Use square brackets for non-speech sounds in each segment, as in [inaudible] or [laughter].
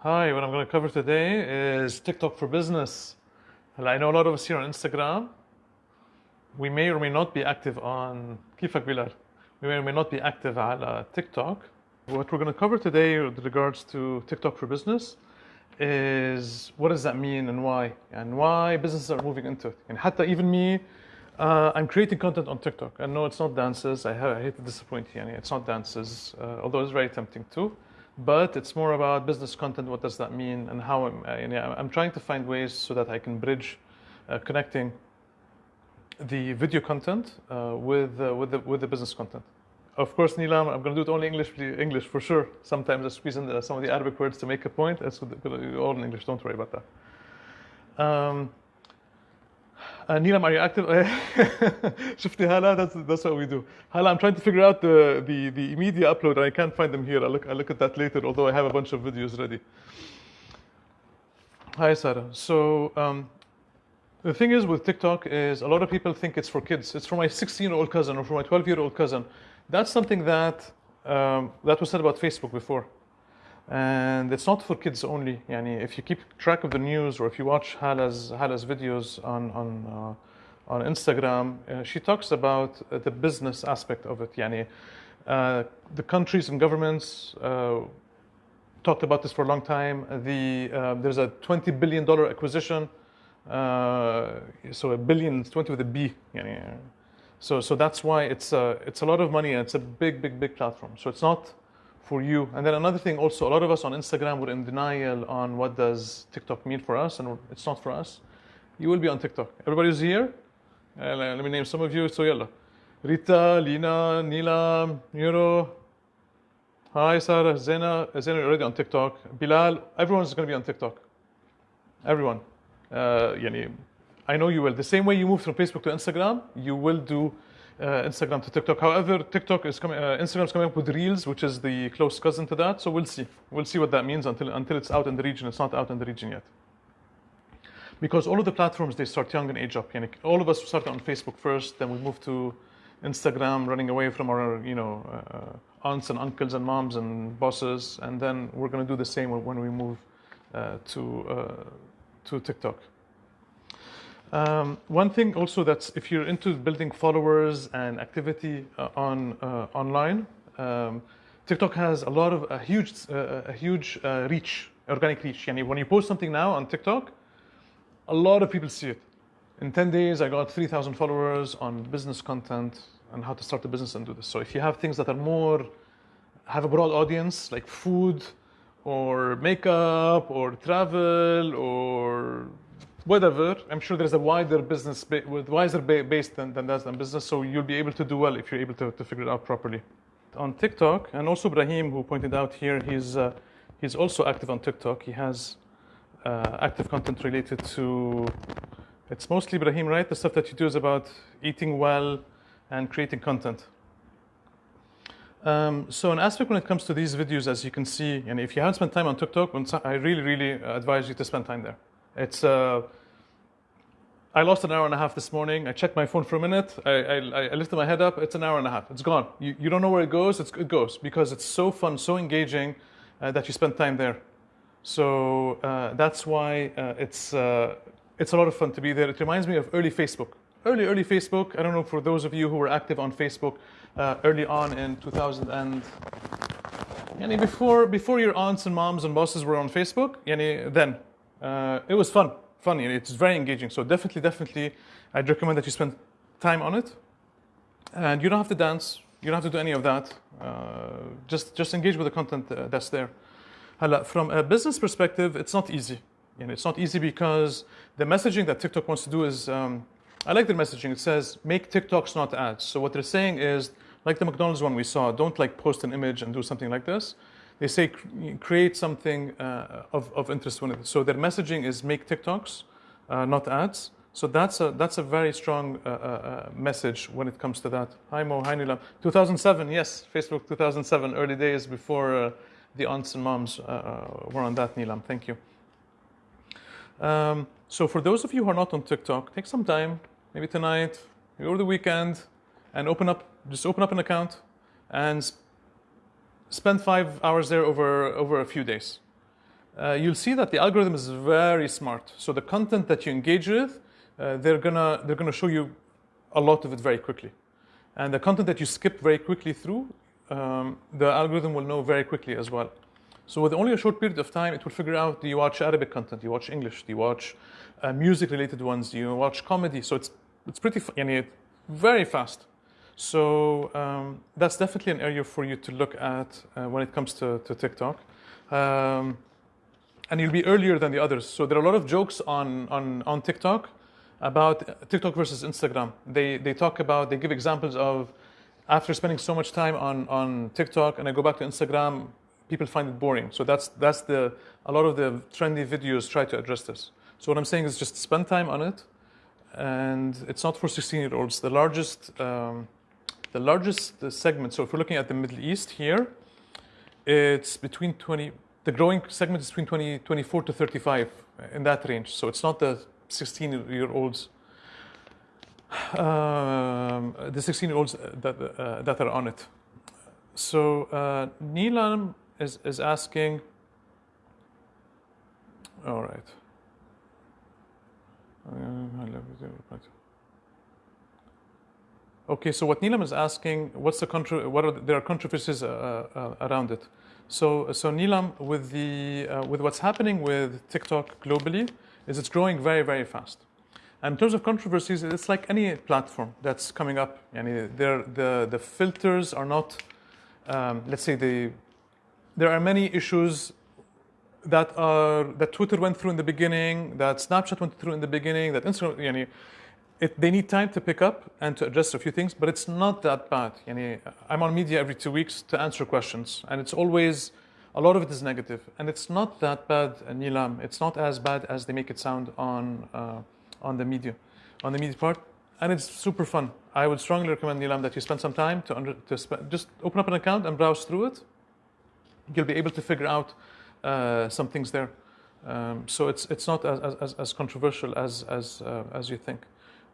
Hi, what I'm going to cover today is TikTok for business. هلا I know a lot of us here on Instagram. We may or may not be active on كيفك بلال? We may or may not be active على TikTok. What we're going to cover today with regards to TikTok for business is what does that mean and why? And why businesses are moving into it. And حتى even me, uh, I'm creating content on TikTok. I know it's not dances. I, have, I hate to disappoint you. Yani it's not dances, uh, although it's very tempting too. But it's more about business content. What does that mean? And how I'm, uh, yani I'm trying to find ways so that I can bridge uh, connecting the video content uh, with, uh, with, the, with the business content. Of course, Nilam, I'm going to do it only English, English for sure. Sometimes I squeeze in some of the Arabic words to make a point. It's all in English. Don't worry about that. Um, uh, Nilam, are you active? [laughs] شفتي هلا that's, that's what we do. Hala, I'm trying to figure out the, the, the media upload and I can't find them here. I'll look, I'll look at that later, although I have a bunch of videos ready. Hi, Sarah. So um, the thing is with TikTok is a lot of people think it's for kids. It's for my 16-year-old cousin or for my 12-year-old cousin. That's something that um, that was said about Facebook before. And it's not for kids only. Yani if you keep track of the news or if you watch Hala's, Hala's videos on, on, uh, on Instagram, uh, she talks about uh, the business aspect of it. Yani, uh, the countries and governments uh, talked about this for a long time. The, uh, there's a $20 billion acquisition. so a billion, 20 with a B. Yani, so, so that's why it's a, it's a lot of money and it's a big, big, big platform. So it's not for you. And then another thing also, a lot of us on Instagram were in denial on what does TikTok mean for us, and it's not for us. You will be on TikTok. Everybody's here, uh, let me name some of you. So yalla. Rita, Lina, Nila, Nuro. Hi, Sarah, Zena. Zena already on TikTok. Bilal, everyone's going to be on TikTok. Everyone. Uh, I know you will. The same way you moved from Facebook to Instagram, you will do uh, Instagram to TikTok. However, TikTok is coming, uh, Instagram is coming up with Reels, which is the close cousin to that. So we'll see. We'll see what that means until until it's out in the region. It's not out in the region yet. Because all of the platforms they start young and age up. Yani all of us started on Facebook first, then we moved to Instagram, running away from our you know uh, aunts and uncles and moms and bosses, and then we're going to do the same when we move uh, to uh, to TikTok. Um, one thing also that's if you're into building followers and activity uh, on uh, online, um, TikTok has a lot of a huge uh, a huge uh, reach, organic reach. Yani when you post something now on TikTok, a lot of people see it. In 10 days, I got 3,000 followers on business content and how to start a business and do this. So if you have things that are more have a broad audience like food or makeup or travel or whatever, I'm sure there's a wider business, with wider base than, than that than business, so you'll be able to do well if you're able to, to figure it out properly. On TikTok, and also Brahim, who pointed out here, he's, uh, he's also active on TikTok. He has uh, active content related to, it's mostly Brahim, right? The stuff that you do is about eating well and creating content. Um, so an aspect when it comes to these videos, as you can see, and if you haven't spent time on TikTok, I really, really advise you to spend time there. It's uh, I lost an hour and a half this morning. I checked my phone for a minute. I, I, I, lifted my head up. It's an hour and a half. It's gone. You, you don't know where it goes. It's, it goes because it's so fun, so engaging uh, that you spend time there. So uh, that's why uh, it's, uh, it's a lot of fun to be there. It reminds me of early Facebook. Early, early Facebook. I don't know for those of you who were active on Facebook uh, early on in 2000 and yani before, before your aunts and moms and bosses were on Facebook, yani then. Uh, it was fun funny. It's very engaging. So definitely, definitely, I'd recommend that you spend time on it. And you don't have to dance. You don't have to do any of that. Uh, just just engage with the content uh, that's there. From a business perspective, it's not easy. Know, it's not easy because the messaging that TikTok wants to do is, um, I like the messaging. It says, make TikToks, not ads. So what they're saying is, like the McDonald's one we saw, don't like post an image and do something like this they say create something uh, of, of interest. So their messaging is make TikToks, uh, not ads. So that's a, that's a very strong uh, uh, uh message when it comes to that. Hi Mo, hi Nilam. 2007, yes, Facebook 2007, early days before uh, the aunts and moms were on that, Nilam. Thank you. Um, so for those of you who are not on TikTok, take some time, maybe tonight, maybe over the weekend, and open up, just open up an account and spend five hours there over, over a few days. uh, you'll see that the algorithm is very smart. So the content that you engage with, uh, they're gonna they're gonna show you a lot of it very quickly, and the content that you skip very quickly through, um, the algorithm will know very quickly as well. So with only a short period of time, it will figure out: do you watch Arabic content? Do you watch English? Do you watch uh, music-related ones? Do you watch comedy? So it's it's pretty yani, very fast. So um, that's definitely an area for you to look at uh, when it comes to, to TikTok. Um, and you'll be earlier than the others. So there are a lot of jokes on, on, on TikTok about TikTok versus Instagram. They, they talk about, they give examples of after spending so much time on, on TikTok and I go back to Instagram, people find it boring. So that's, that's the, a lot of the trendy videos try to address this. So what I'm saying is just spend time on it. And it's not for 16 year olds. The largest, um, the largest segment, so if we're looking at the Middle East here, it's between 20, the growing segment is between 20, 24 to 35 in that range. So it's not the 16 year olds, um, the 16 year olds that, uh, that are on it. So uh, Nilam is, is asking, all right. Okay, so what Nilam is asking, what's the contro- what are the, there are controversies uh, uh, around it. So, so Nilam, with the uh, with what's happening with TikTok globally, is it's growing very very fast. And in terms of controversies, it's like any platform that's coming up. Yani the the filters are not, um, let's say the, there are many issues that are that Twitter went through in the beginning, that Snapchat went through in the beginning, that Instagram, yani, it, they need time to pick up and to address a few things, but it's not that bad. Yani, I'm on media every two weeks to answer questions, and it's always, a lot of it is negative, negative. and it's not that bad, Nilam. It's not as bad as they make it sound on, uh, on the media, on the media part, and it's super fun. I would strongly recommend, Nilam, that you spend some time to, under, to just open up an account and browse through it. You'll be able to figure out uh, some things there. Um, so it's, it's not as, as, as controversial as, as, uh, as you think.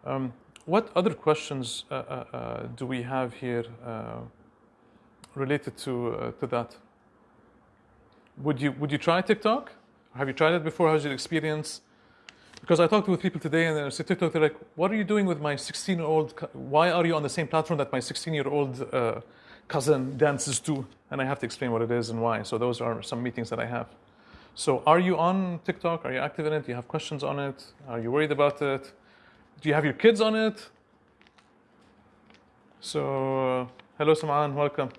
Um, what other questions uh, uh, uh, do we have here related to, to that? Would you, would you try TikTok? Have you tried it before? How's your experience? Because I talked with people today and they say TikTok, they're like, what are you doing with my 16 year old? Why are you on the same platform that my 16 year old uh, cousin dances to? And I have to explain what it is and why. So those are some meetings that I have. So are you on TikTok? Are you active in it? Do you have questions on it? Are you worried about it? Do you have your kids on it? So, uh, hello, Saman, welcome.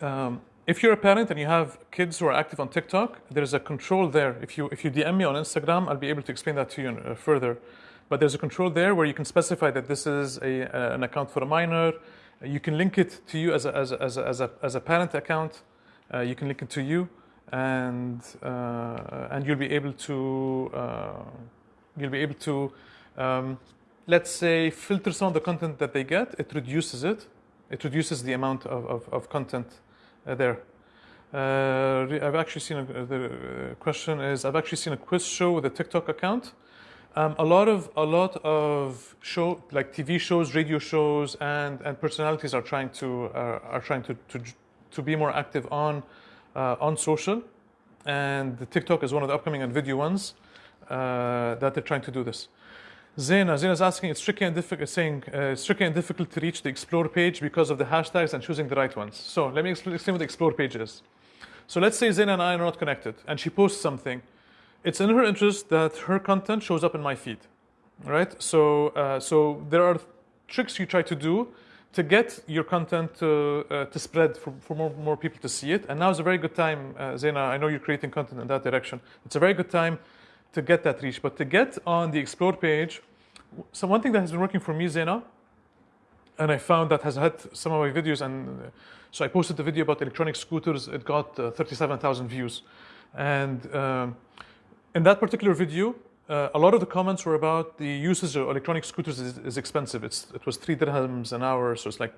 Um, if you're a parent and you have kids who are active on TikTok, there's a control there. If you if you DM me on Instagram, I'll be able to explain that to you uh, further. But there's a control there where you can specify that this is a, uh, an account for a minor. You can link it to you as a, as a, as a, as a, as a parent account. Uh, you can link it to you and uh, and you'll be able to uh, you'll be able to um, let's say filter some of the content that they get. It reduces it. It reduces the amount of, of, of content uh, there. Uh, I've actually seen a, the question is I've actually seen a quiz show with a TikTok account. Um, a lot of a lot of show like TV shows, radio shows, and and personalities are trying to uh, are trying to, to to be more active on uh, on social, and the TikTok is one of the upcoming and video ones uh, that they're trying to do this. Zena, Zena is asking, it's tricky and difficult, saying uh, it's tricky and difficult to reach the explore page because of the hashtags and choosing the right ones. So let me explain, explain what the explore page is. So let's say Zena and I are not connected, and she posts something. It's in her interest that her content shows up in my feed, right? So, uh, so there are tricks you try to do to get your content to, uh, to spread for, for more, more people to see it. And now is a very good time, uh, Zena, I know you're creating content in that direction. It's a very good time to get that reach. But to get on the Explore page, so one thing that has been working for me, Zena, and I found that has had some of my videos, and uh, so I posted the video about electronic scooters, it got uh, 37,000 views. And um, in that particular video, uh, a lot of the comments were about the usage of electronic scooters is, is expensive. It's, it was three dirhams an hour, so it's like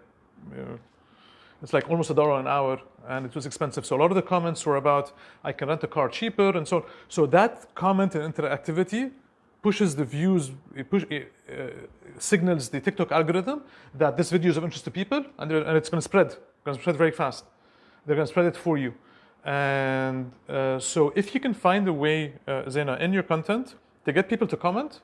it's like almost a dollar an hour, and it was expensive. So a lot of the comments were about I can rent a car cheaper, and so so that comment and interactivity pushes the views, it, push, uh, signals the TikTok algorithm that this video is of interest to people, and, and it's going to spread, going to spread very fast. they're going to spread it for you. And uh, so if you can find a way, uh, Zena, in your content to get people to comment,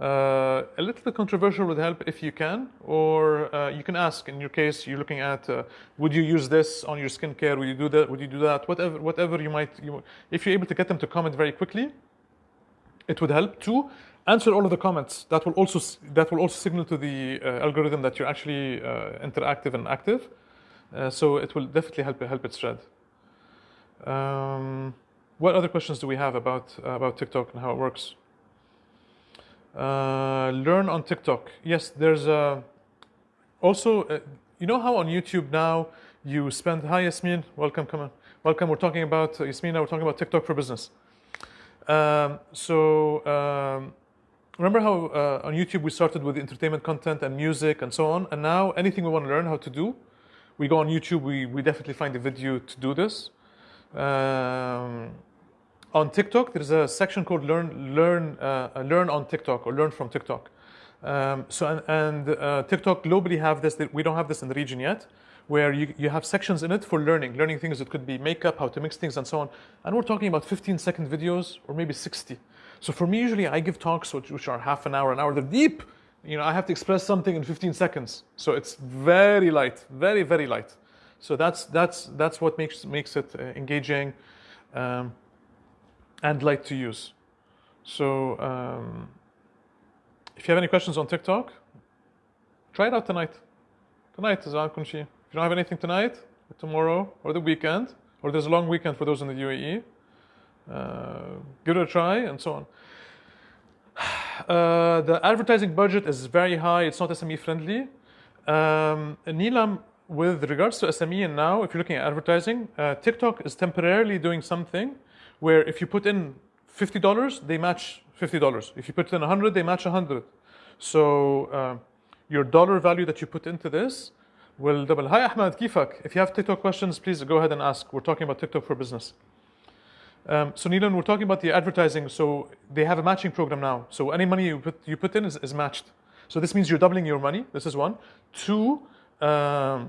uh, a little bit controversial would help if you can, or uh, you can ask. In your case, you're looking at, uh, would you use this on your skincare? Would you do that? Would you do that? Whatever, whatever you might. You, if you're able to get them to comment very quickly, it would help. Two, answer all of the comments. That will also that will also signal to the uh, algorithm that you're actually uh, interactive and active. Uh, so it will definitely help help it spread. Um, what other questions do we have about about TikTok and how it works? Uh, learn on TikTok. Yes, there's a also. Uh, you know how on YouTube now you spend. Hi Yasmin, welcome, come on, welcome. We're talking about uh, Yasmin. Now we're talking about TikTok for business. Um, so um, remember how uh, on YouTube we started with entertainment content and music and so on, and now anything we want to learn how to do, we go on YouTube. We we definitely find a video to do this. Um, on TikTok, there's a section called Learn Learn uh, Learn on TikTok or Learn from TikTok. Um, so and, and uh, TikTok globally have this. We don't have this in the region yet, where you, you have sections in it for learning, learning things that could be makeup, how to mix things, and so on. And we're talking about 15 second videos or maybe 60. So for me, usually I give talks which, which are half an hour, an hour. They're deep. You know, I have to express something in 15 seconds. So it's very light, very very light. So that's that's that's what makes makes it uh, engaging. Um, and light to use. So um, if you have any questions on TikTok, try it out tonight. Tonight is If you don't have anything tonight, or tomorrow, or the weekend, or there's a long weekend for those in the UAE, uh, give it a try and so on. [sighs] Uh, the advertising budget is very high. It's not SME friendly. Um, Nilam, with regards to SME and now, if you're looking at advertising, uh, TikTok is temporarily doing something where if you put in $50, they match $50. If you put in 100, they match 100. So uh, your dollar value that you put into this will double. Hi Ahmed, kifak. If you have TikTok questions, please go ahead and ask. We're talking about TikTok for business. Um, so Nilam, we're talking about the advertising. So they have a matching program now. So any money you put, you put in is, is matched. So this means you're doubling your money. This is one. Two, um,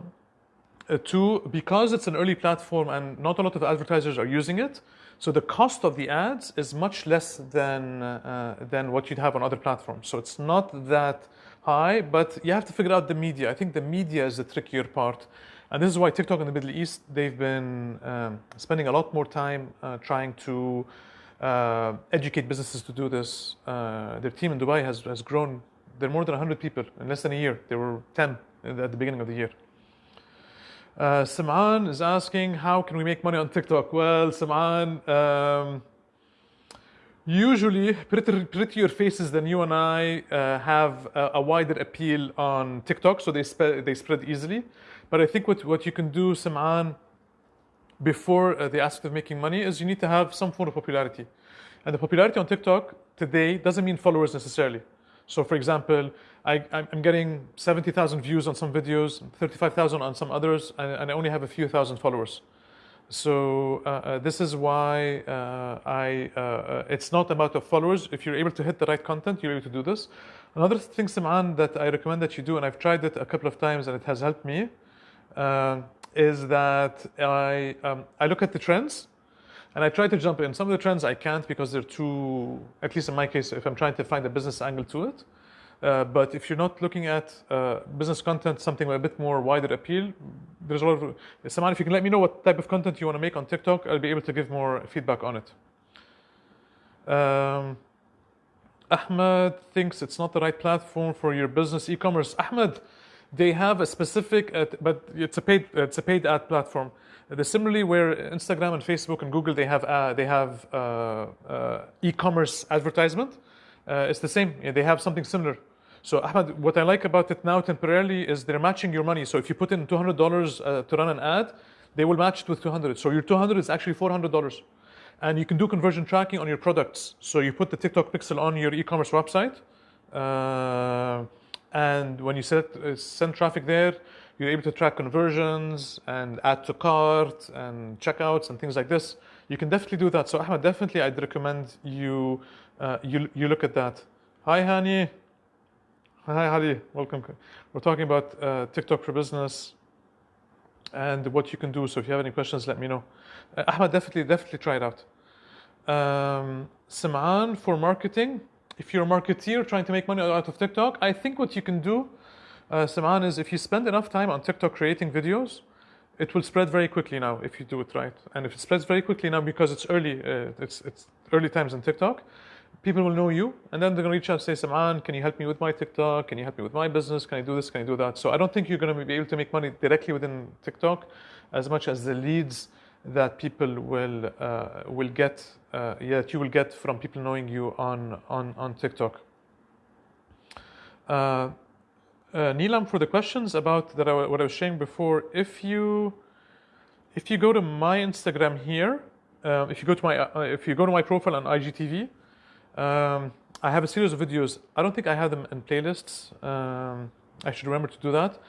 uh, two, because it's an early platform and not a lot of advertisers are using it, so the cost of the ads is much less than, uh, than what you'd have on other platforms. So it's not that high, but you have to figure out the media. I think the media is the trickier part. And this is why TikTok in the Middle East, they've been um, spending a lot more time uh, trying to uh, educate businesses to do this. Uh, their team in Dubai has, has grown. They're more than 100 people in less than a year. There were 10 at the beginning of the year. Uh, Sam'an is asking, how can we make money on TikTok? Well, Sam'an, um, usually pretty, prettier faces than you and I uh, have a, a, wider appeal on TikTok, so they, they spread easily. But I think what, what you can do, Sam'an, before uh, the aspect of making money is you need to have some form of popularity. And the popularity on TikTok today doesn't mean followers necessarily. So for example, I, am getting 70,000 views on some videos, 35,000 on some others, and, I only have a few thousand followers. So uh, uh, this is why uh, I, uh, uh, it's not about the followers. If you're able to hit the right content, you're able to do this. Another thing, Sim'an, that I recommend that you do, and I've tried it a couple of times and it has helped me, uh, is that I, um, I look at the trends and I try to jump in. Some of the trends I can't because they're too, at least in my case, if I'm trying to find a business angle to it. Uh, but if you're not looking at uh, business content, something with a bit more wider appeal, there's a lot of. Saman, if you can let me know what type of content you want to make on TikTok, I'll be able to give more feedback on it. Um, Ahmed thinks it's not the right platform for your business e-commerce. Ahmed, they have a specific, uh, but it's a paid, it's a paid ad platform. The similarly, where Instagram and Facebook and Google they have uh, they have uh, uh, e-commerce advertisement. it's the same. They have something similar. So Ahmed, what I like about it now temporarily is they're matching your money. So if you put in $200 uh, to run an ad, they will match it with 200. So your 200 is actually $400. And you can do conversion tracking on your products. So you put the TikTok pixel on your e-commerce website. Uh, and when you set, uh, send traffic there, you're able to track conversions and add to cart and checkouts and things like this. You can definitely do that. So Ahmed, definitely I'd recommend you, uh, you, you look at that. Hi, Hani. Hi, Hadi. Welcome. We're talking about uh, TikTok for business. and what you can do. So if you have any questions, let me know. Uh, Ahmad, definitely, definitely try it out. Um, Sim'an, for marketing, if you're a marketeer trying to make money out of TikTok, I think what you can do, uh, Sim'an, is if you spend enough time on TikTok creating videos, it will spread very quickly now if you do it right. And if it spreads very quickly now because it's early, uh, it's, it's early times on TikTok, people will know you and then they're going to reach out and say, Sim'an, can you help me with my TikTok? Can you help me with my business? Can I do this? Can I do that? So I don't think you're going to be able to make money directly within TikTok as much as the leads that people will uh, will get uh, that you will get from people knowing you on on on TikTok. Uh, uh, Nilam, for the questions about that, I, what I was saying before, if you if you go to my Instagram here, uh, if you go to my uh, if you go to my profile on IGTV, um, I have a series of videos. I don't think I have them in playlists. Um, I should remember to do that.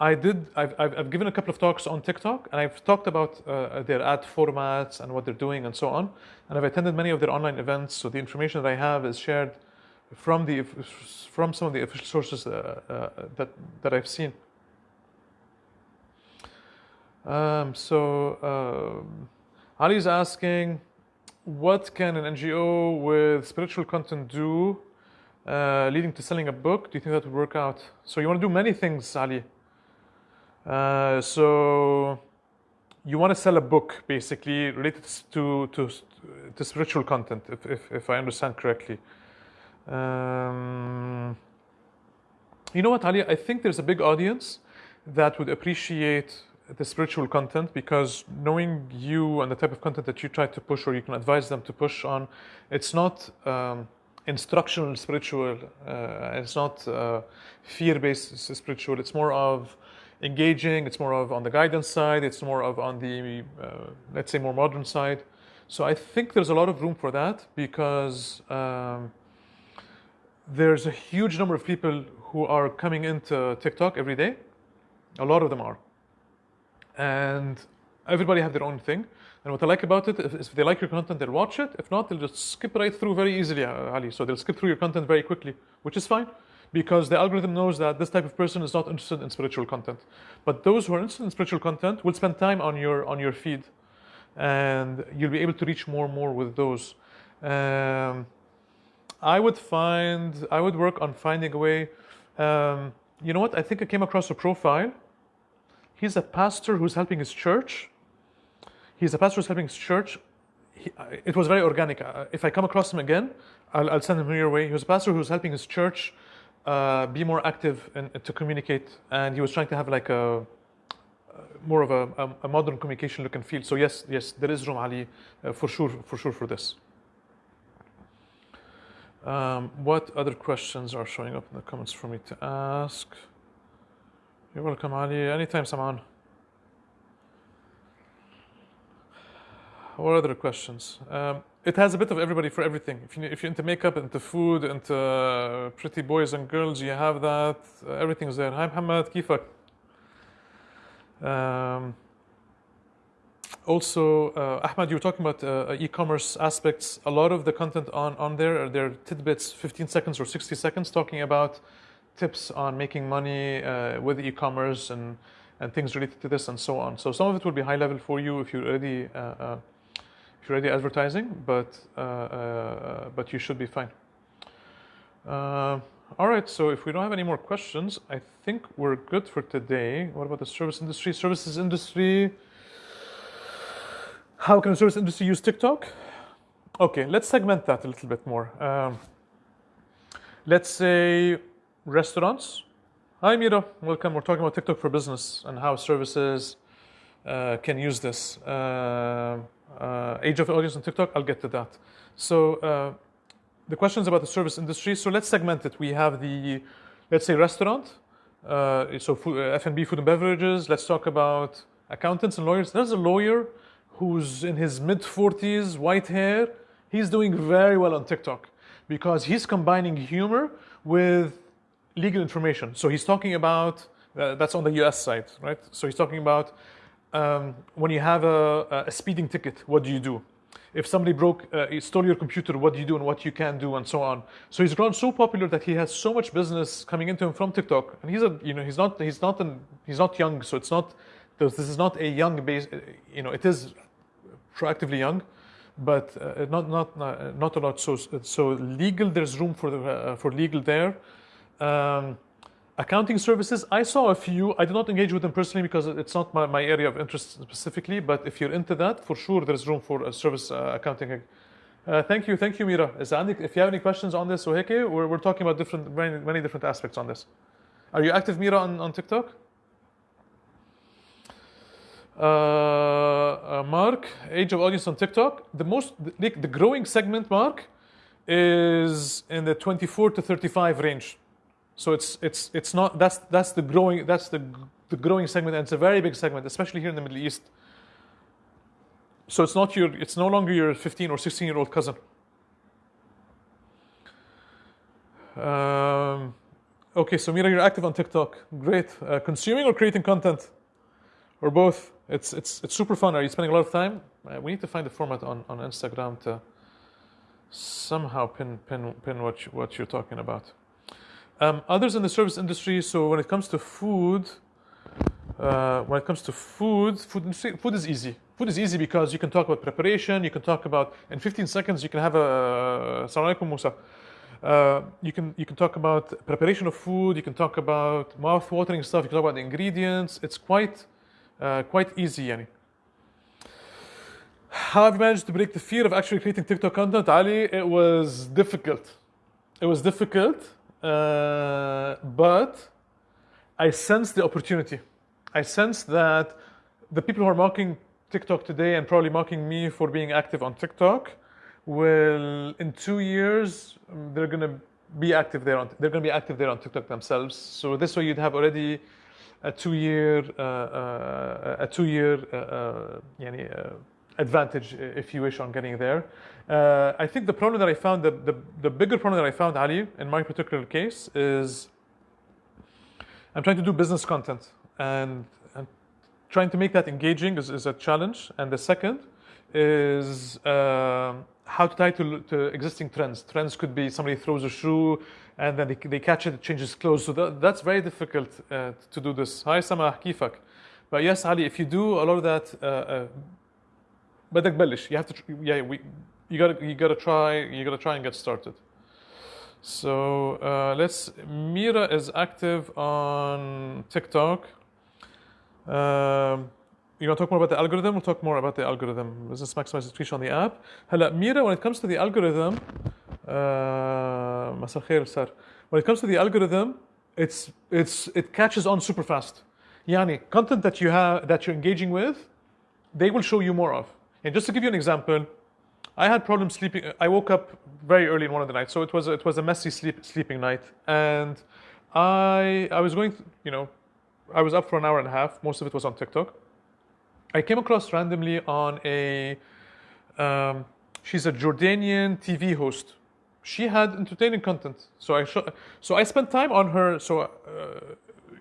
I did. I've, I've, I've, given a couple of talks on TikTok, and I've talked about uh, their ad formats and what they're doing and so on. And I've attended many of their online events, so the information that I have is shared from the from some of the official sources uh, uh, that that I've seen. Um, so Ali is asking, what can an NGO with spiritual content do, uh, leading to selling a book? Do you think that would work out? So you want to do many things, Ali. Uh, so you want to sell a book basically related to to, to spiritual content, if, if, if I understand correctly. Um, you know what, Ali? I think there's a big audience that would appreciate the spiritual content because knowing you and the type of content that you try to push or you can advise them to push on, it's not um, instructional spiritual, uh, it's not uh, fear based spiritual, it's more of engaging. It's more of on the guidance side. It's more of on the, uh, let's say, more modern side. So I think there's a lot of room for that because um, there's a huge number of people who are coming into TikTok every day. A lot of them are. And everybody have their own thing. And what I like about it is if they like your content, they'll watch it. If not, they'll just skip right through very easily, Ali. So they'll skip through your content very quickly, which is fine because the algorithm knows that this type of person is not interested in spiritual content. But those who are interested in spiritual content will spend time on your on your feed, and you'll be able to reach more and more with those. Um, I would find I would work on finding a way. Um, you know what? I think I came across a profile. He's a pastor who's helping his church. He's a pastor who's helping his church. He, it was very organic. Uh, if I come across him again, I'll, I'll send him your way. He was a pastor who's helping his church uh, be more active and to communicate. And he was trying to have like a more of a, a, modern communication look and feel. So yes, yes, there is room, Ali, uh, for sure, for sure, for this. Um, what other questions are showing up in the comments for me to ask? You're welcome, Ali. Anytime, Saman. What other questions? Um, it has a bit of everybody for everything. If, you, if you're into makeup, into food, into uh, pretty boys and girls, you have that. Uh, everything's there. Hi, Muhammad. Kifak. Um, also, uh, Ahmad, you were talking about uh, e-commerce aspects. A lot of the content on, on there are there tidbits, 15 seconds or 60 seconds, talking about tips on making money uh, with e-commerce and, and things related to this and so on. So some of it will be high level for you if you're already already advertising, but uh, uh, but you should be fine. Uh, all right, so if we don't have any more questions, I think we're good for today. What about the service industry? Services industry. How can the service industry use TikTok? Okay, let's segment that a little bit more. Um, let's say restaurants. Hi, Mira. Welcome. We're talking about TikTok for business and how services uh, can use this. Uh, uh, age of audience on TikTok, I'll get to that. So uh, the questions about the service industry. So let's segment it. We have the, let's say, restaurant. Uh, so uh, F&B, food and beverages. Let's talk about accountants and lawyers. There's a lawyer who's in his mid 40s, white hair. He's doing very well on TikTok because he's combining humor with legal information. So he's talking about uh, that's on the US side, right? So he's talking about um, when you have a, a, speeding ticket, what do you do? If somebody broke, uh, stole your computer, what do you do and what you can do and so on. So he's grown so popular that he has so much business coming into him from TikTok. And he's a, you know, he's not, he's not, an, he's not young, so it's not This is not a young base. uh, You know, it is proactively young, but uh, not not uh, not a lot. So so legal. There's room for the, uh, for legal there. Um, accounting services. I saw a few. I did not engage with them personally because it's not my, my area of interest specifically. But if you're into that, for sure, there's room for a service uh, accounting. Uh, thank you, thank you, Mira. If you have any questions on this, Oheke, we're, we're talking about different many, many different aspects on this. Are you active, Mira, on, on TikTok? Uh, uh, Mark, age of audience on TikTok. The most, the, the growing segment, Mark, is in the 24 to 35 range. So it's it's it's not that's that's the growing that's the the growing segment, and it's a very big segment, especially here in the Middle East. So it's not your it's no longer your 15 or 16 year old cousin. Um, okay, so Mira, you're active on TikTok. Great. Uh, consuming or creating content, or both? It's it's it's super fun. Are you spending a lot of time? Uh, we need to find a format on, on Instagram to somehow pin pin pin what you, what you're talking about. Um, others in the service industry. So when it comes to food, uh, when it comes to food, food industry, food is easy. Food is easy because you can talk about preparation. You can talk about in 15 seconds. You can have a. Assalamu alaikum, Musa. Uh, you can you can talk about preparation of food. You can talk about mouth-watering stuff. You can talk about the ingredients. It's quite uh, quite easy, yani. How have you managed to break the fear of actually creating TikTok content, Ali? It was difficult. It was difficult, uh, but I sense the opportunity. I sense that the people who are mocking TikTok today and probably mocking me for being active on TikTok will, in two years, um, they're gonna be active there on. They're gonna be active there on TikTok themselves. So this way, you'd have already a two-year, uh, uh, a two-year, uh, uh, uh, advantage, if you wish, on getting there. Uh, I think the problem that I found, the, the, the, bigger problem that I found, Ali, in my particular case is I'm trying to do business content and, and trying to make that engaging is, is, a challenge. And the second is uh, how to tie to, to, existing trends. Trends could be somebody throws a shoe and then they, they catch it, it changes clothes. So that, that's very difficult uh, to do this. Hi, Sama Kifak. But yes, Ali, if you do a lot of that uh, uh, بدك بلش. You have to, tr- yeah, we, you gotta, you gotta try, you gotta try and get started. So uh, let's. Mira is active on TikTok. Um, you want to talk more about the algorithm? We'll talk more about the algorithm. Business maximize reach on the app. هلا Mira, when it comes to the algorithm, uh, مساء الخير سار. When it comes to the algorithm, it's it's it catches on super fast. يعني content that you have that you're engaging with, they will show you more of. And just to give you an example, I had problems sleeping. I woke up very early in one of the nights, so it was it was a messy sleep sleeping night, and I I was going, you know, I was up for an hour and a half. Most of it was on TikTok. I came across randomly on a. Um, she's a Jordanian TV host. She had entertaining content, so I so I spent time on her. So. Uh,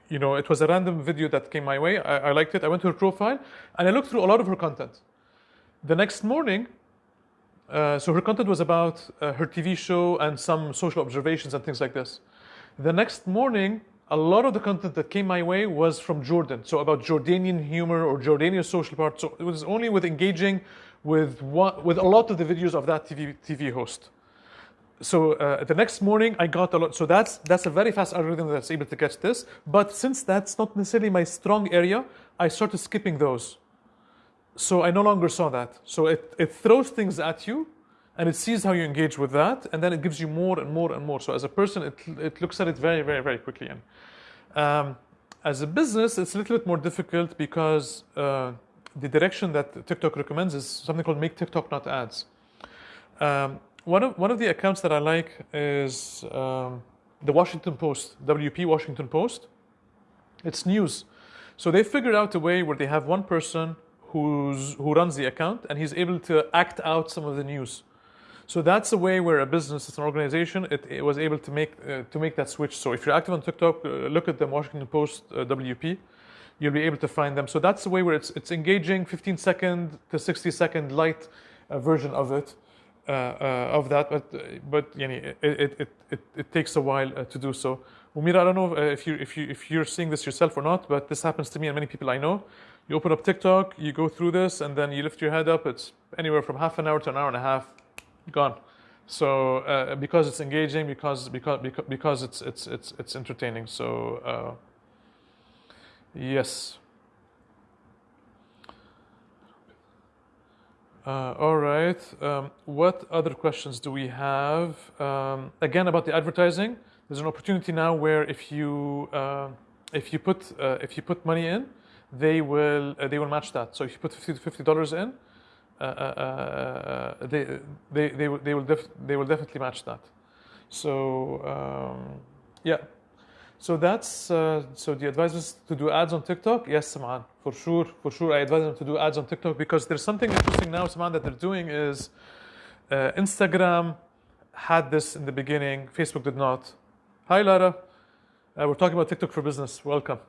you know, it was a random video that came my way. I, I liked it. I went to her profile and I looked through a lot of her content. The next morning, uh, so her content was about uh, her TV show and some social observations and things like this. The next morning, a lot of the content that came my way was from Jordan, so about Jordanian humor or Jordanian social part. So it was only with engaging with one, with a lot of the videos of that TV TV host. So uh, the next morning, I got a lot. So that's that's a very fast algorithm that's able to catch this. But since that's not necessarily my strong area, I started skipping those. So I no longer saw that. So it, it throws things at you and it sees how you engage with that and then it gives you more and more and more. So as a person, it, it looks at it very, very, very quickly. And um, as a business, it's a little bit more difficult because uh, the direction that TikTok recommends is something called make TikTok not ads. Um, one of one of the accounts that I like is um, the Washington Post, WP Washington Post. It's news, so they figured out a way where they have one person who's who runs the account and he's able to act out some of the news. So that's a way where a business, it's an organization, it, it was able to make uh, to make that switch. So if you're active on TikTok, uh, look at the Washington Post uh, WP. You'll be able to find them. So that's the way where it's it's engaging, 15 second to 60 second light uh, version of it, uh, uh, of that. But but yani, it, it, it, it, it takes a while to do so. Umira, I don't know if you if you if you're seeing this yourself or not, but this happens to me and many people I know. You open up TikTok, you go through this, and then you lift your head up. It's anywhere from half an hour to an hour and a half, gone. So uh, because it's engaging, because because because, it's it's it's it's entertaining. So uh, yes. Uh, all right. Um, what other questions do we have? Um, again, about the advertising. There's an opportunity now where if you uh, if you put uh, if you put money in, they will uh, they will match that. So if you put fifty dollars in, uh, uh, uh, they they they will they will, def- they will definitely match that. So um, yeah. So that's uh, so the advice is to do ads on TikTok. Yes, Saman, for sure, for sure. I advise them to do ads on TikTok because there's something interesting now, Saman, that they're doing is uh, Instagram had this in the beginning. Facebook did not. Hi, Lara. Uh, we're talking about TikTok for business. Welcome.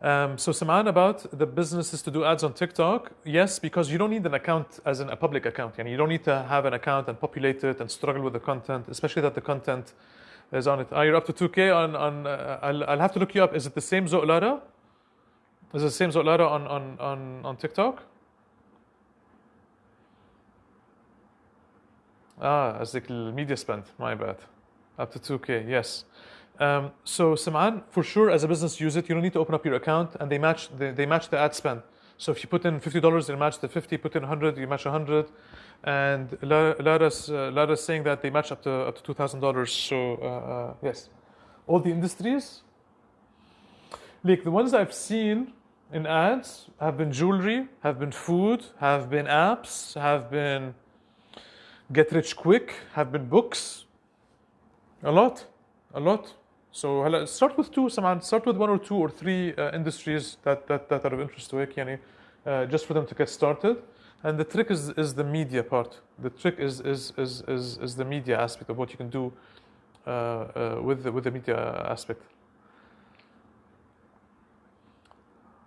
Um, so Saman about the businesses to do ads on TikTok, yes, because you don't need an account as in a public account. You don't need to have an account and populate it and struggle with the content, especially that the content is on it. Oh, you're up to 2K on, on uh, I'll, I'll have to look you up. Is it the same Zotlara? Is it the same Zotlara on, on, on, on TikTok? Ah, as the media spend, my bad. Up to 2K, yes. Um, so Saman, for sure, as a business, use it. You don't need to open up your account, and they match they, they match the ad spend. So if you put in fifty dollars, they match the fifty. Put in hundred, you match hundred. And Lara's uh, Lara's saying that they match up to up to two thousand dollars. So uh, uh, yes, all the industries. Like the ones I've seen in ads have been jewelry, have been food, have been apps, have been get rich quick, have been books. A lot, a lot. So uh, start with two, Saman, start with one or two or three uh, industries that, that, that are of interest to Hikani, uh, just for them to get started. And the trick is, is the media part. The trick is, is, is, is, is the media aspect of what you can do uh, uh with, the, with the media aspect.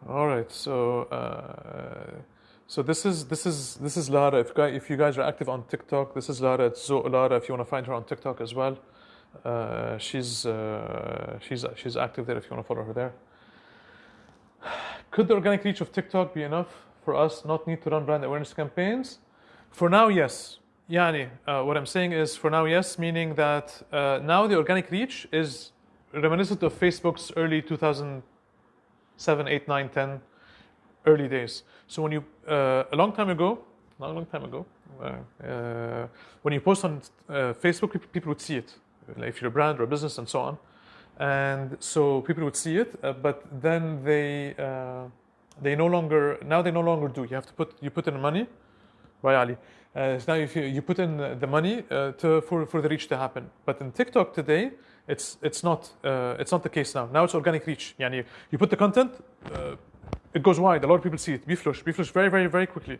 All right, so uh, so this is this is this is Lara. If, if you guys are active on TikTok, this is Lara. It's Zo Lara. If you want to find her on TikTok as well, uh, she's uh, she's she's active there. If you want to follow her there. [sighs] Could the organic reach of TikTok be enough for us not need to run brand awareness campaigns? For now, yes. Yani, uh, what I'm saying is for now, yes, meaning that uh, now the organic reach is reminiscent of Facebook's early 2007, 8, 9, 10 early days. So when you, uh, a long time ago, not a long time ago, when you post on Facebook, people would see it, if you're a brand or a business and so on. And so people would see it, uh, but then they uh, they no longer now they no longer do. You have to put you put in money, by Ali. Uh, so now if you, you put in the money uh, to, for, for the reach to happen. But in TikTok today, it's it's not uh, it's not the case now. Now it's organic reach. Yani you put the content, uh, it goes wide. A lot of people see it. بيفلش بيفلش very very very quickly.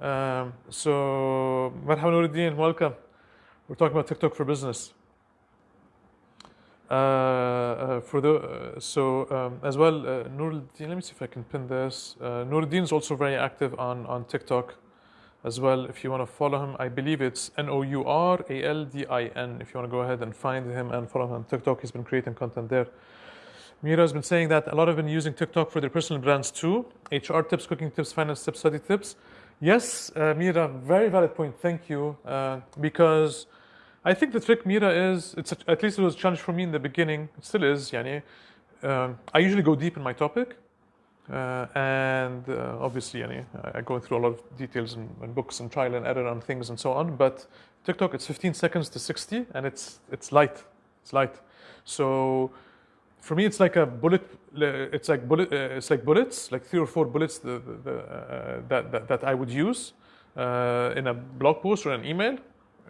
Um, so مرحبا نور الدين, welcome. We're talking about TikTok for business. Uh, uh, for the uh, so um, as well, uh, Nuruddin. Let me see if I can pin this. Uh, Nuruddin is also very active on on TikTok as well. If you want to follow him, I believe it's N O U R A L D I N. If you want to go ahead and find him and follow him on TikTok, he's been creating content there. Mira has been saying that a lot have been using TikTok for their personal brands too. HR tips, cooking tips, finance tips, study tips. Yes, uh, Mira, very valid point. Thank you. Uh, because I think the trick, Mira, is it's a, at least it was a challenge for me in the beginning. It still is. Yani, um, I usually go deep in my topic, uh, and uh, obviously, yani, I go through a lot of details and, and, books and trial and error on things and so on. But TikTok, it's 15 seconds to 60, and it's it's light. It's light. So for me, it's like a bullet. It's like bullet. Uh, it's like bullets, like three or four bullets the, the, the, uh, that, that that I would use uh, in a blog post or an email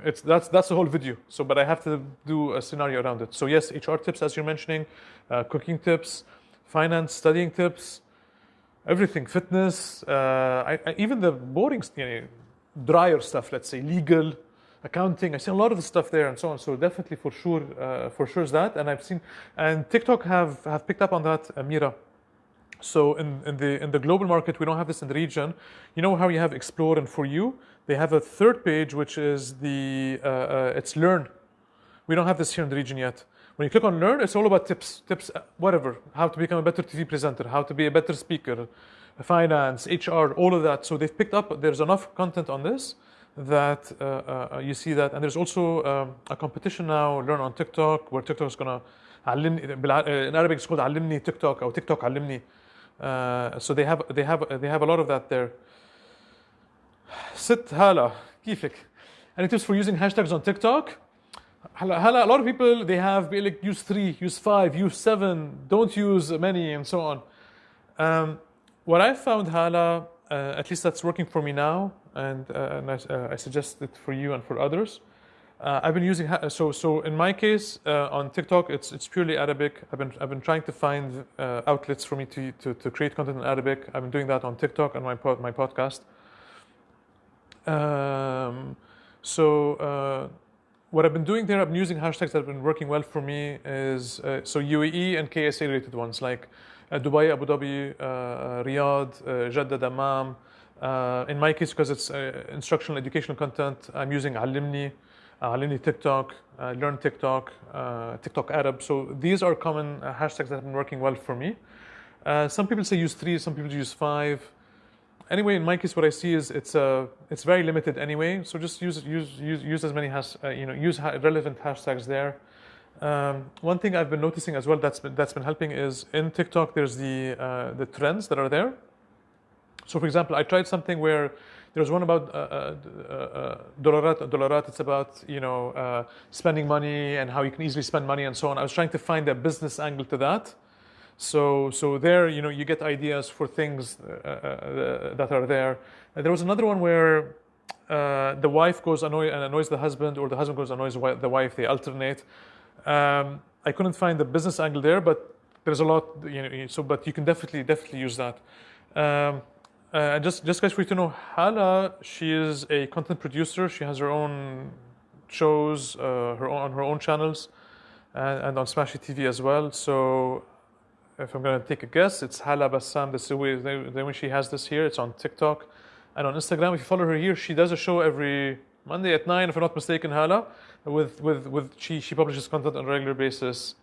it's that's that's the whole video. So, but I have to do a scenario around it. So yes, HR tips as you're mentioning, uh, cooking tips, finance, studying tips, everything, fitness, uh, I, I, even the boring, you know, drier stuff. Let's say legal, accounting. I see a lot of the stuff there and so on. So definitely for sure, uh, for sure is that. And I've seen and TikTok have have picked up on that, Amira. So in, in the in the global market, we don't have this in the region. You know how you have explore and for you they have a third page, which is the uh, uh, it's learn. We don't have this here in the region yet. When you click on learn, it's all about tips, tips, uh, whatever, how to become a better TV presenter, how to be a better speaker, finance, HR, all of that. So they've picked up. There's enough content on this that uh, uh, you see that, and there's also um, a competition now. Learn on TikTok, where TikTok is gonna علمني بالع- uh, in Arabic it's called علمني TikTok or TikTok علمني. Uh, so they have they have they have a lot of that there. Sit hala kifik. Any tips for using hashtags on TikTok? Hala, a lot of people they have like use three, use five, use seven, don't use many, and so on. Um, what I found hala, uh, at least that's working for me now, and, uh, and I, uh, I, suggest it for you and for others. Uh, I've been using so so in my case uh, on TikTok it's it's purely Arabic. I've been I've been trying to find uh, outlets for me to, to to create content in Arabic. I've been doing that on TikTok and my pod, my podcast. Um, so uh, what I've been doing there, I've been using hashtags that have been working well for me. Is uh, so UAE and KSA related ones like uh, Dubai, Abu Dhabi, Riyadh, Jeddah, Dammam. In my case, because it's instructional, educational content, I'm using Alimni, uh, TikTok, uh, Learn TikTok, uh, TikTok Arab. So these are common uh, hashtags that have been working well for me. Uh, some people say use three, some people use five anyway, in my case, what I see is it's uh, it's very limited anyway. So just use use use use as many has uh, you know use ha- relevant hashtags there. Um, one thing I've been noticing as well that's been, that's been helping is in TikTok there's the the trends that are there. So for example, I tried something where there was one about uh, uh, uh, dolarat. Dolarat. It's about you know uh, spending money and how you can easily spend money and so on. I was trying to find a business angle to that. So, so there, you know, you get ideas for things uh, uh, that are there. And there was another one where uh, the wife goes annoy and annoys the husband, or the husband goes annoys the wife. They alternate. Um, I couldn't find the business angle there, but there's a lot, you know. So, but you can definitely, definitely use that. Um, uh, and just, just guys for you to know, Hala, she is a content producer. She has her own shows, uh, her own, on her own channels, and, and on Smashi TV as well. So if I'm going to take a guess, it's Hala Bassam. This is the way she has this here. It's on TikTok and on Instagram. If you follow her here, she does a show every Monday at nine, if I'm not mistaken. Hala, with with with she she publishes content on a regular basis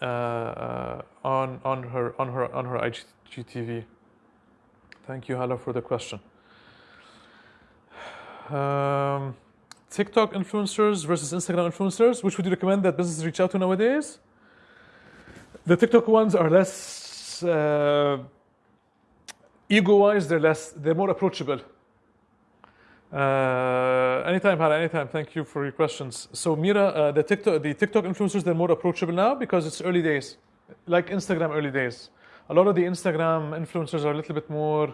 uh, uh, on on her on her on her IGTV. Thank you, Hala, for the question. Um, TikTok influencers versus Instagram influencers. Which would you recommend that businesses reach out to nowadays? The TikTok ones are less uh, ego-wise. They're less. They're more approachable. Uh, anytime, Hala. Anytime. Thank you for your questions. So, Mira, uh, the TikTok, the TikTok influencers, they're more approachable now because it's early days, like Instagram early days A lot of the Instagram influencers are a little bit more.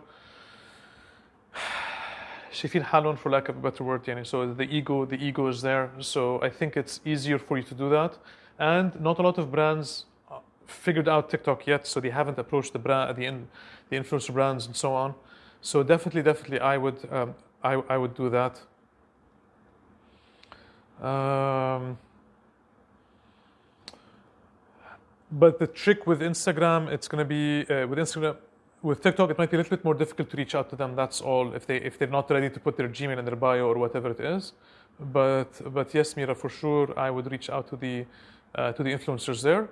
[sighs] شايفين حالهم for lack of a better word يعني so the ego the ego is there so I think it's easier for you to do that and not a lot of brands uh, figured out TikTok yet so they haven't approached the brand the in, the influencer brands and so on so definitely definitely I would um, I, I would do that um, but the trick with Instagram it's going to be uh, with Instagram with TikTok, it might be a little bit more difficult to reach out to them. That's all. If they if they're not ready to put their Gmail in their bio or whatever it is, but but yes, Mira, for sure, I would reach out to the uh, to the influencers there,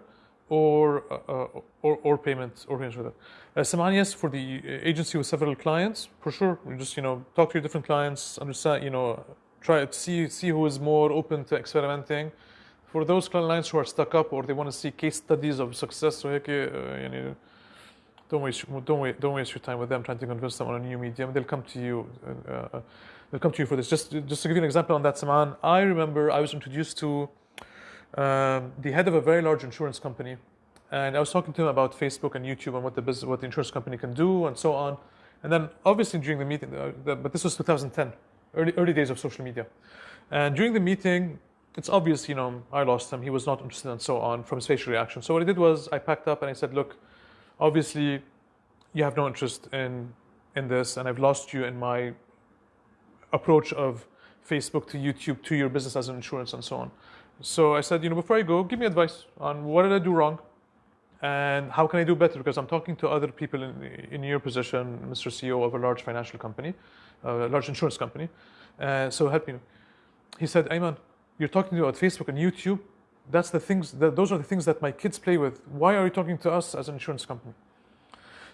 or uh, or or payment or payments with it. Uh, Saman, yes, for the agency with several clients, for sure. You just you know talk to your different clients, understand you know try to see see who is more open to experimenting for those clients who are stuck up or they want to see case studies of success, so okay, uh, you know, don't waste don't don't waste your time with them trying to convince them on a new medium. They'll come to you. Uh, uh, they'll come to you for this. Just just to give you an example on that, Saman, I remember I was introduced to um, the head of a very large insurance company, and I was talking to him about Facebook and YouTube and what the business, what the insurance company can do, and so on. And then obviously during the meeting, uh, the, but this was 2010, early early days of social media, and during the meeting it's obvious, you know, I lost him. He was not interested, and so on, from his facial reaction. So what I did was, I packed up and I said, "Look, obviously you have no interest in in this and i've lost you in my approach of facebook to youtube to your business as an insurance and so on so i said you know before i go give me advice on what did i do wrong and how can i do better because i'm talking to other people in, in your position mr ceo of a large financial company a large insurance company uh, so help me he said ayman you're talking about facebook and youtube that's the things that those are the things that my kids play with why are you talking to us as an insurance company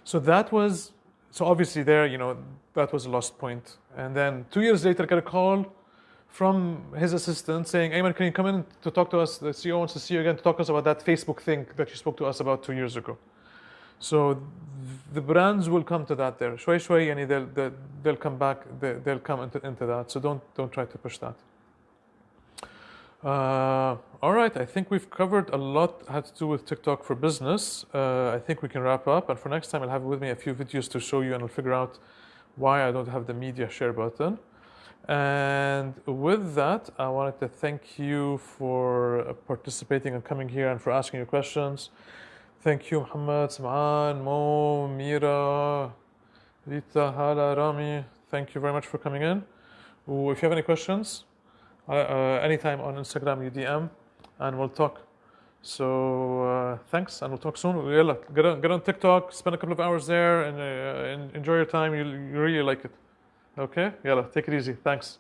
so that was so obviously there, you know, that was a lost point. And then two years later, I got a call from his assistant saying, Ayman, can you come in to talk to us? The CEO wants to see you again to talk to us about that Facebook thing that you spoke to us about two years ago. So the brands will come to that there. Shway shway, yani they'll, they'll, they'll come back, they, they'll come into, into that. So don't, don't try to push that. Uh, all right, I think we've covered a lot had to do with TikTok for business. Uh, I think we can wrap up. And for next time, I'll have with me a few videos to show you and I'll figure out why I don't have the media share button. And with that, I wanted to thank you for participating and coming here and for asking your questions. Thank you, Muhammad, Sam'an, Mo, Mira, Rita, Hala, Rami. Thank you very much for coming in. If you have any questions, uh, uh, anytime on Instagram, you DM, and we'll talk. So uh, thanks, and we'll talk soon. Get on, get on TikTok, spend a couple of hours there, and, uh, enjoy your time. You, you really like it. Okay? Yalla, take it easy. Thanks.